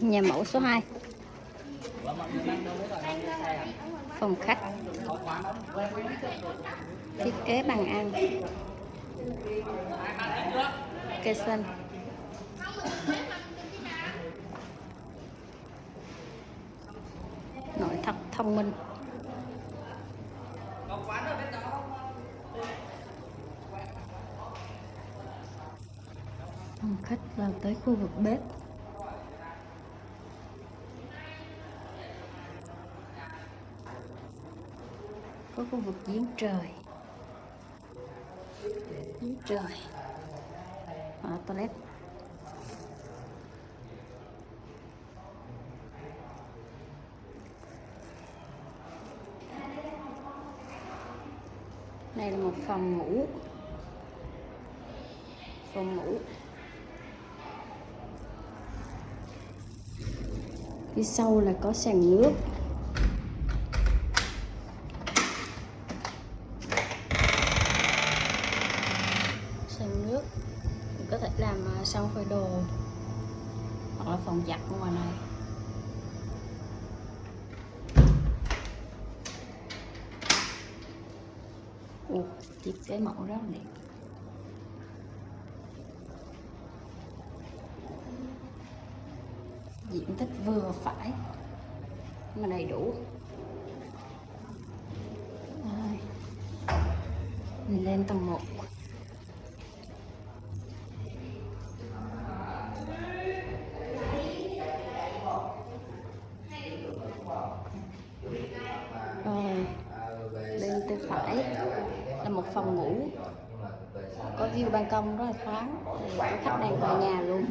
nhà mẫu số 2 phòng khách. Thiết kế bàn ăn cây xanh. Nội thất thông minh. Phòng khách vào tới khu vực bếp. Có khu vực giếng trời. Giếng trời. Ở toilet. Đây là một phòng ngủ. Phòng ngủ. Phía sau là có sàn nước sàn nước mình có thể làm ờ, xong phơi đồ. Hoặc là phòng giặt ngoài này. Ồ, chiếc cái mẫu rất là đẹp. Diện tích vừa phải mà đầy đủ. Mình lên tầng 1 rồi bên tay phải là một phòng ngủ có view ban công rất là thoáng. Chủ khách đang vào nhà luôn.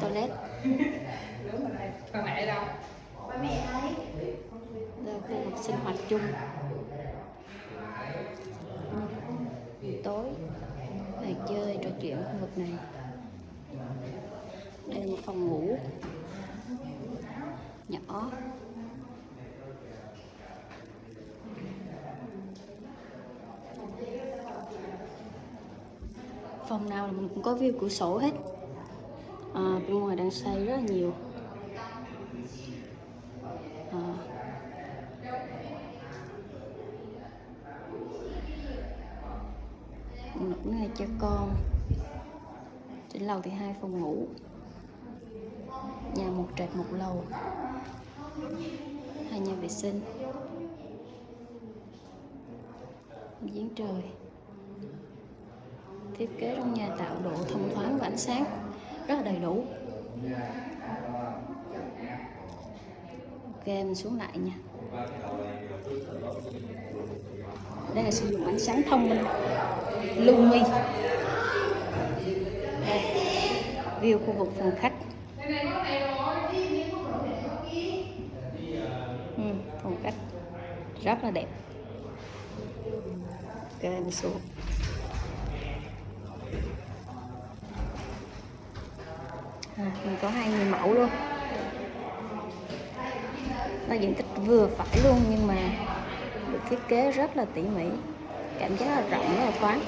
Toilet. Mẹ đâu? đây là khu vực sinh hoạt chung. Tối. Về chơi, trò chuyện khu vực này. Đây là một phòng ngủ nhỏ. Phòng nào mình cũng có view cửa sổ hết. À, bên ngoài đang xây rất là nhiều. À, một ngày cho con. Trên lầu thì hai phòng ngủ. Nhà một trệt một lầu hai nhà vệ sinh. Giếng trời. Thiết kế trong nhà tạo độ thông thoáng và ánh sáng. Rất là đầy đủ. Ok mình xuống lại nha. Đây là sử dụng ánh sáng thông minh. Lumi đây. View khu vực phòng khách ừ, phòng khách rất là đẹp. Ok mình xuống. À, mình có hai người mẫu luôn. Nó diện tích vừa phải luôn nhưng mà được thiết kế rất là tỉ mỉ. Cảm giác là rộng rất là thoáng.